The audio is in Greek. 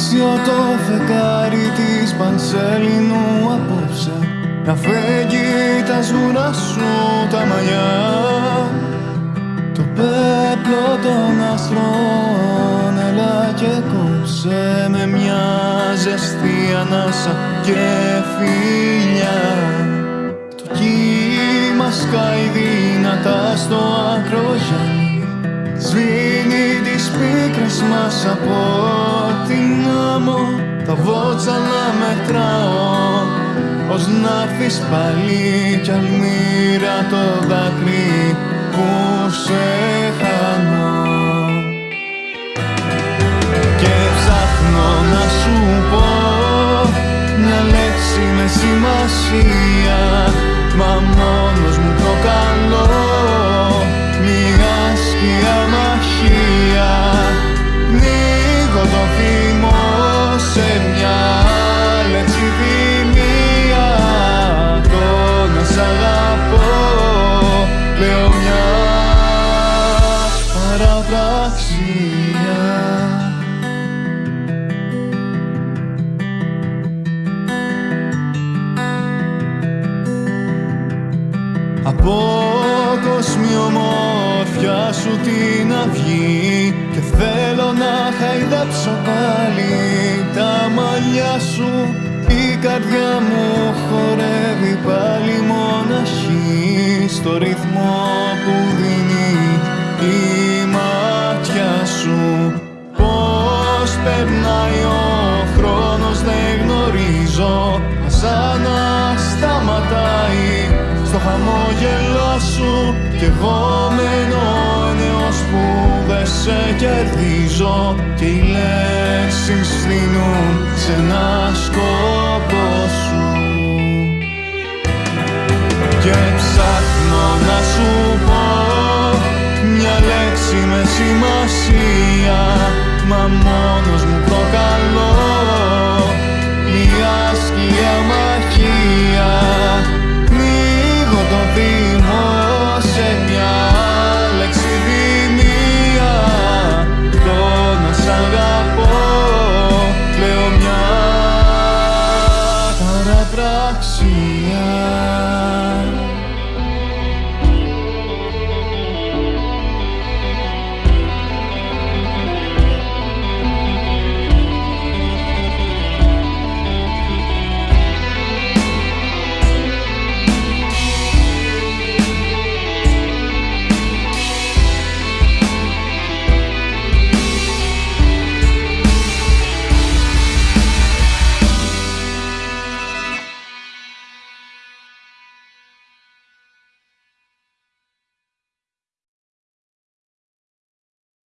άδειο το φεγγάρι της Πανσέλινου απόψε. Να φέγγει τα σγουρά σου τα μαλλιά. Το πέπλο των αστρών έλα και κόψε με μια ζεστή ανάσα και φιλιά. Το κύμα σκάει δυνατά στο ακρογιάννη Σβήνει τις πίκρες μας από την άμμο Τα βότσαλα μετράω. Ως να έρθεις πάλι κι αλμύρα το δάκρυ που σε χάνω. Και ψάχνω να σου πω μια λέξη με σημασία. Μα μόνος μου προκαλώ παραπραξία Από κόσμη ομορφιά σου την αυγή Και θέλω να χαϊδέψω πάλι. Τα μαλλιά σου Η καρδιά μου χορεύει πάλι μοναχή. Στο ρυθμό που δίνει Κι εγώ μένω νέος που δεν σε κερδίζω. Και οι λέξεις στείνουν σε ένα σκόπο σου. Και ψάχνω να σου πω μια λέξη με σημασία. Μα μόνος μου προκαλώ saksıya